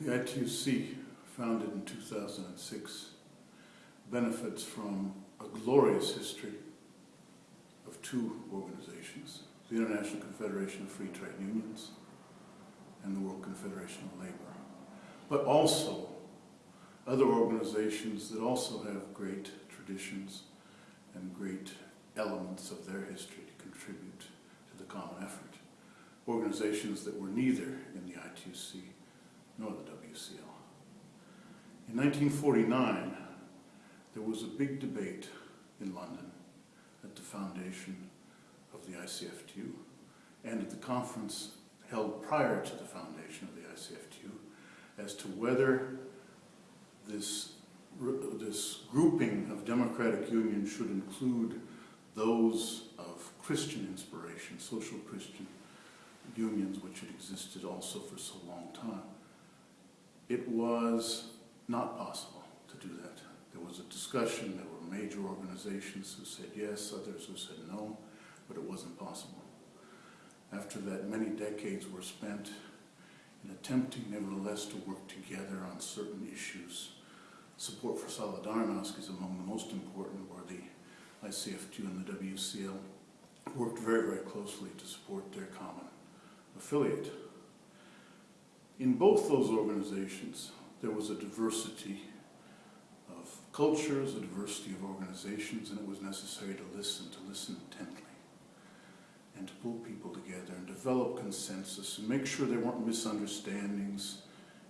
The ITUC, founded in 2006, benefits from a glorious history of two organizations, the International Confederation of Free Trade Unions and the World Confederation of Labor, but also other organizations that also have great traditions and great elements of their history to contribute to the common effort. Organizations that were neither in the ITUC In 1949, there was a big debate in London at the foundation of the ICFTU and at the conference held prior to the foundation of the ICFTU as to whether this, this grouping of democratic unions should include those of Christian inspiration, social Christian unions which had existed also for so long time. It was not possible to do that. There was a discussion, there were major organizations who said yes, others who said no, but it wasn't possible. After that, many decades were spent in attempting nevertheless to work together on certain issues. Support for Solidarnosc is among the most important where the ICFTU and the WCL worked very, very closely to support their common affiliate. In both those organizations, there was a diversity of cultures, a diversity of organizations, and it was necessary to listen, to listen intently, and to pull people together and develop consensus and make sure there weren't misunderstandings,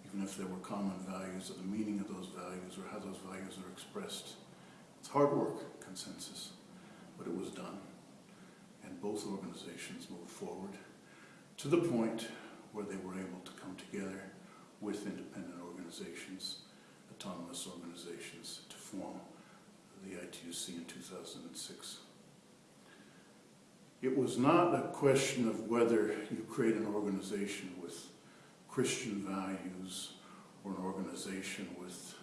even if there were common values, of the meaning of those values or how those values are expressed. It's hard work, consensus, but it was done. And both organizations moved forward to the point where they were able to come together with independent organizations, autonomous organizations, to form the ITUC in 2006. It was not a question of whether you create an organization with Christian values or an organization with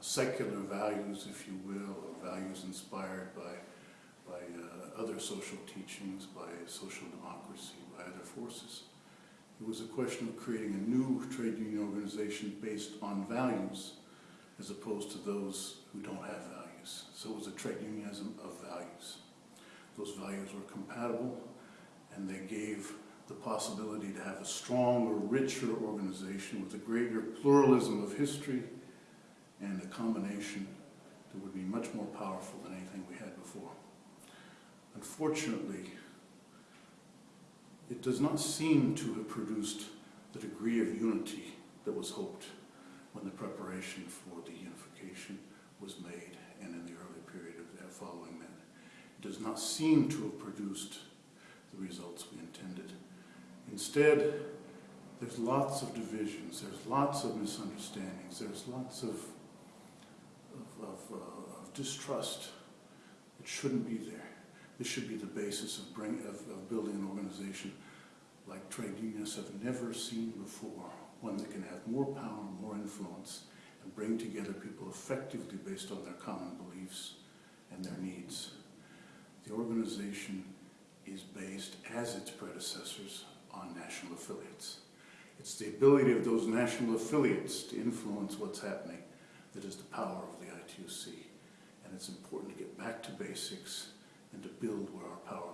secular values, if you will, or values inspired by, by uh, other social teachings, by social democracy, by other forces. It was a question of creating a new trade union organization based on values as opposed to those who don't have values. So it was a trade unionism of values. Those values were compatible and they gave the possibility to have a stronger, richer organization with a greater pluralism of history and a combination that would be much more powerful than anything we had before. Unfortunately, it does not seem to have produced the degree of unity that was hoped when the preparation for the unification was made and in the early period of that following that. It does not seem to have produced the results we intended. Instead, there's lots of divisions, there's lots of misunderstandings, there's lots of, of, of, uh, of distrust that shouldn't be there. This should be the basis of, bring, of, of building an organization like trade unions have never seen before, one that can have more power, more influence, and bring together people effectively based on their common beliefs and their needs. The organization is based, as its predecessors, on national affiliates. It's the ability of those national affiliates to influence what's happening that is the power of the ITUC. And it's important to get back to basics build where our power.